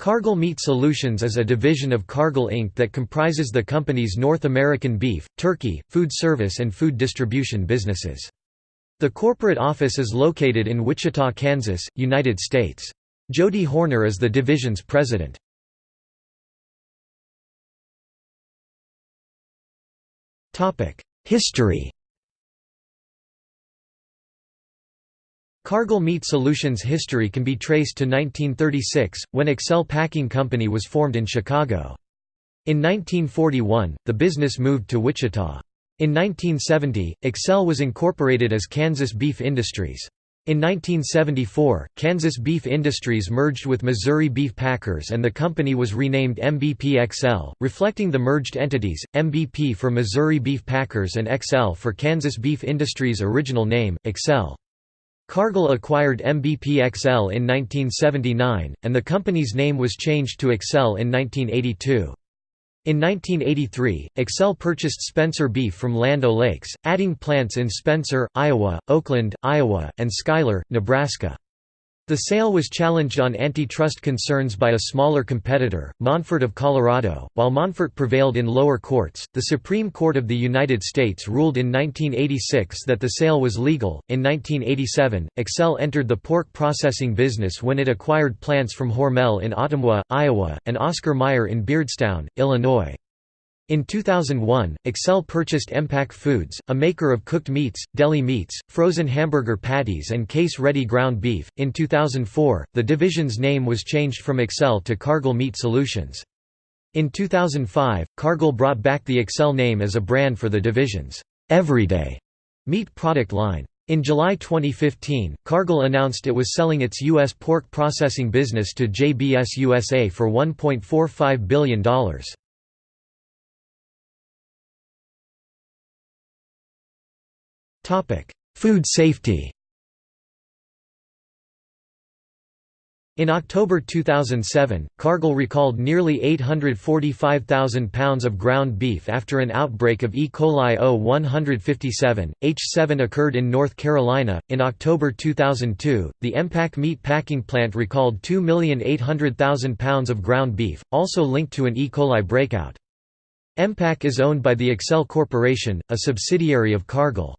Cargill Meat Solutions is a division of Cargill Inc. that comprises the company's North American beef, turkey, food service and food distribution businesses. The corporate office is located in Wichita, Kansas, United States. Jody Horner is the division's president. History Cargill Meat Solutions' history can be traced to 1936, when Excel Packing Company was formed in Chicago. In 1941, the business moved to Wichita. In 1970, Excel was incorporated as Kansas Beef Industries. In 1974, Kansas Beef Industries merged with Missouri Beef Packers and the company was renamed MBP XL, reflecting the merged entities, MBP for Missouri Beef Packers and XL for Kansas Beef Industries' original name, Excel. Cargill acquired MBP XL in 1979, and the company's name was changed to Excel in 1982. In 1983, Excel purchased Spencer Beef from Land O'Lakes, adding plants in Spencer, Iowa, Oakland, Iowa, and Schuyler, Nebraska. The sale was challenged on antitrust concerns by a smaller competitor, Monfort of Colorado. While Monfort prevailed in lower courts, the Supreme Court of the United States ruled in 1986 that the sale was legal. In 1987, Excel entered the pork processing business when it acquired plants from Hormel in Ottumwa, Iowa, and Oscar Mayer in Beardstown, Illinois. In 2001, Excel purchased Emmpak Foods, a maker of cooked meats, deli meats, frozen hamburger patties, and case ready ground beef. In 2004, the division's name was changed from Excel to Cargill Meat Solutions. In 2005, Cargill brought back the Excel name as a brand for the division's everyday meat product line. In July 2015, Cargill announced it was selling its U.S. pork processing business to JBS USA for $1.45 billion. Food safety In October 2007, Cargill recalled nearly 845,000 pounds of ground beef after an outbreak of E. coli O157. H7 occurred in North Carolina. In October 2002, the Emmpak meat packing plant recalled 2,800,000 pounds of ground beef, also linked to an E. coli breakout. Emmpak is owned by the Excel Corporation, a subsidiary of Cargill.